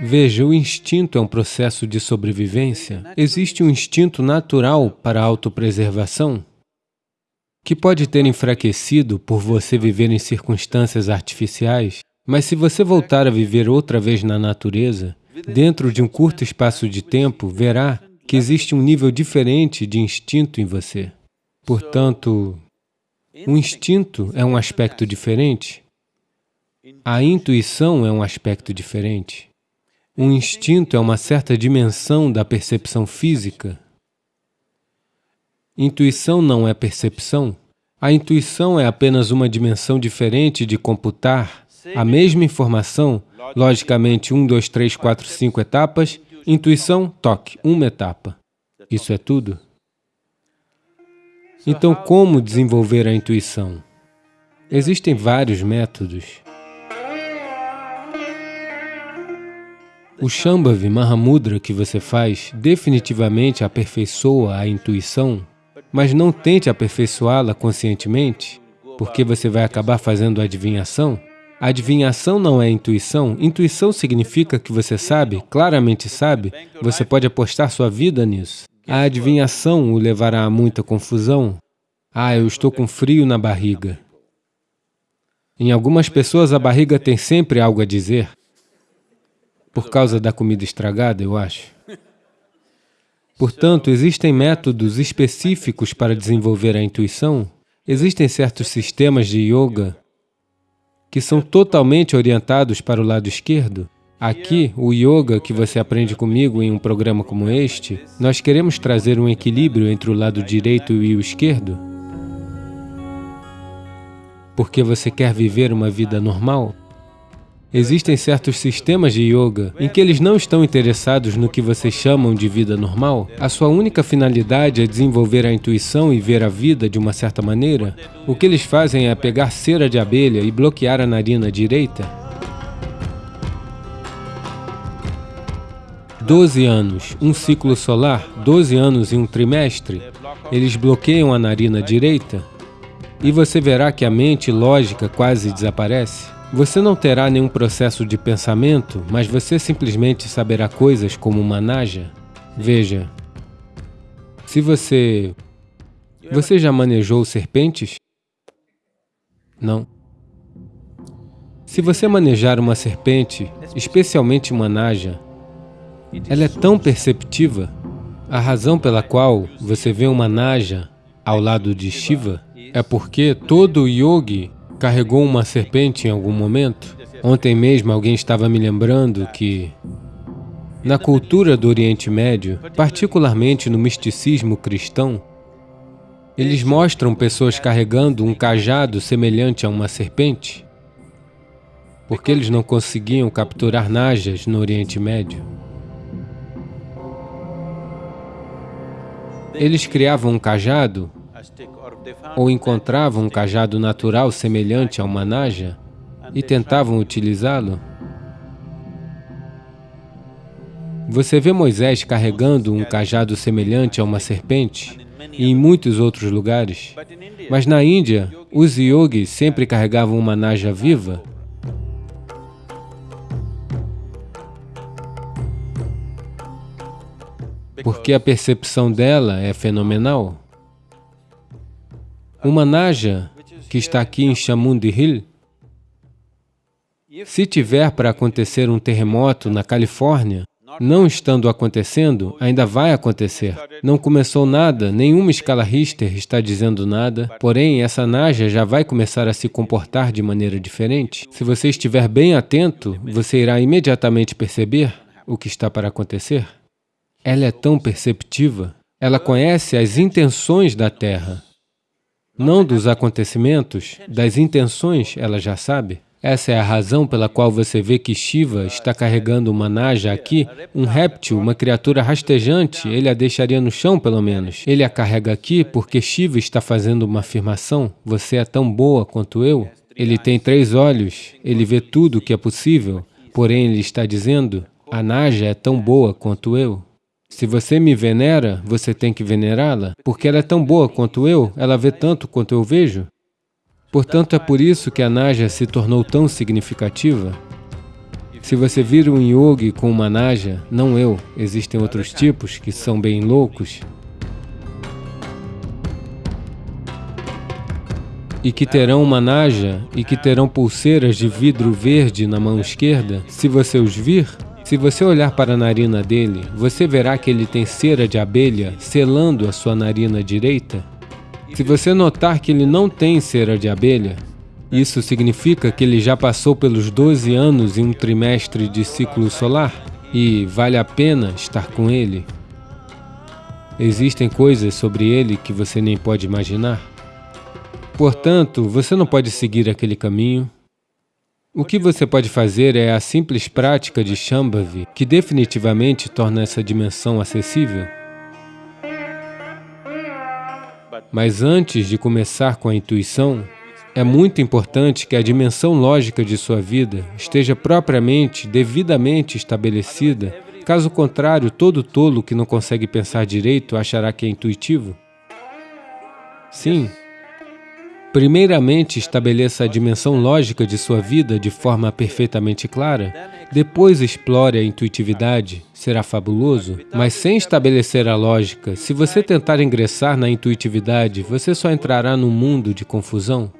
Veja, o instinto é um processo de sobrevivência. Existe um instinto natural para a autopreservação que pode ter enfraquecido por você viver em circunstâncias artificiais, mas se você voltar a viver outra vez na natureza, dentro de um curto espaço de tempo, verá que existe um nível diferente de instinto em você. Portanto, o instinto é um aspecto diferente, a intuição é um aspecto diferente. O instinto é uma certa dimensão da percepção física. Intuição não é percepção. A intuição é apenas uma dimensão diferente de computar a mesma informação, logicamente, 1, 2, 3, 4, 5 etapas, intuição, toque, uma etapa. Isso é tudo. Então, como desenvolver a intuição? Existem vários métodos. O Shambhavi Mahamudra que você faz definitivamente aperfeiçoa a intuição, mas não tente aperfeiçoá-la conscientemente, porque você vai acabar fazendo adivinhação. Adivinhação não é intuição. Intuição significa que você sabe, claramente sabe, você pode apostar sua vida nisso. A adivinhação o levará a muita confusão. Ah, eu estou com frio na barriga. Em algumas pessoas, a barriga tem sempre algo a dizer. Por causa da comida estragada, eu acho. Portanto, existem métodos específicos para desenvolver a intuição. Existem certos sistemas de yoga que são totalmente orientados para o lado esquerdo. Aqui, o yoga que você aprende comigo em um programa como este, nós queremos trazer um equilíbrio entre o lado direito e o esquerdo. Porque você quer viver uma vida normal. Existem certos sistemas de yoga em que eles não estão interessados no que vocês chamam de vida normal. A sua única finalidade é desenvolver a intuição e ver a vida de uma certa maneira. O que eles fazem é pegar cera de abelha e bloquear a narina direita. Doze anos, um ciclo solar, doze anos e um trimestre, eles bloqueiam a narina direita e você verá que a mente lógica quase desaparece. Você não terá nenhum processo de pensamento, mas você simplesmente saberá coisas como uma naja. Veja, se você... Você já manejou serpentes? Não. Se você manejar uma serpente, especialmente uma naja, ela é tão perceptiva. A razão pela qual você vê uma naja ao lado de Shiva é porque todo yogi carregou uma serpente em algum momento? Ontem mesmo alguém estava me lembrando que na cultura do Oriente Médio, particularmente no misticismo cristão, eles mostram pessoas carregando um cajado semelhante a uma serpente, porque eles não conseguiam capturar najas no Oriente Médio. Eles criavam um cajado ou encontravam um cajado natural semelhante a uma naja e tentavam utilizá-lo? Você vê Moisés carregando um cajado semelhante a uma serpente e em muitos outros lugares. Mas na Índia, os yogis sempre carregavam uma naja viva porque a percepção dela é fenomenal. Uma naja que está aqui em Chamundi Hill, se tiver para acontecer um terremoto na Califórnia, não estando acontecendo, ainda vai acontecer. Não começou nada, nenhuma escala Richter está dizendo nada, porém, essa naja já vai começar a se comportar de maneira diferente. Se você estiver bem atento, você irá imediatamente perceber o que está para acontecer. Ela é tão perceptiva, ela conhece as intenções da Terra não dos acontecimentos, das intenções, ela já sabe. Essa é a razão pela qual você vê que Shiva está carregando uma naja aqui, um réptil, uma criatura rastejante, ele a deixaria no chão pelo menos. Ele a carrega aqui porque Shiva está fazendo uma afirmação, você é tão boa quanto eu. Ele tem três olhos, ele vê tudo o que é possível, porém ele está dizendo, a naja é tão boa quanto eu. Se você me venera, você tem que venerá-la, porque ela é tão boa quanto eu, ela vê tanto quanto eu vejo. Portanto, é por isso que a Naja se tornou tão significativa. Se você vir um yogi com uma Naja, não eu, existem outros tipos que são bem loucos, e que terão uma naja e que terão pulseiras de vidro verde na mão esquerda, se você os vir, se você olhar para a narina dele, você verá que ele tem cera de abelha selando a sua narina direita. Se você notar que ele não tem cera de abelha, isso significa que ele já passou pelos 12 anos em um trimestre de ciclo solar e vale a pena estar com ele. Existem coisas sobre ele que você nem pode imaginar. Portanto, você não pode seguir aquele caminho, o que você pode fazer é a simples prática de Shambhavi, que definitivamente torna essa dimensão acessível. Mas antes de começar com a intuição, é muito importante que a dimensão lógica de sua vida esteja propriamente, devidamente estabelecida. Caso contrário, todo tolo que não consegue pensar direito achará que é intuitivo. Sim, Primeiramente, estabeleça a dimensão lógica de sua vida de forma perfeitamente clara, depois explore a intuitividade, será fabuloso, mas sem estabelecer a lógica, se você tentar ingressar na intuitividade, você só entrará num mundo de confusão.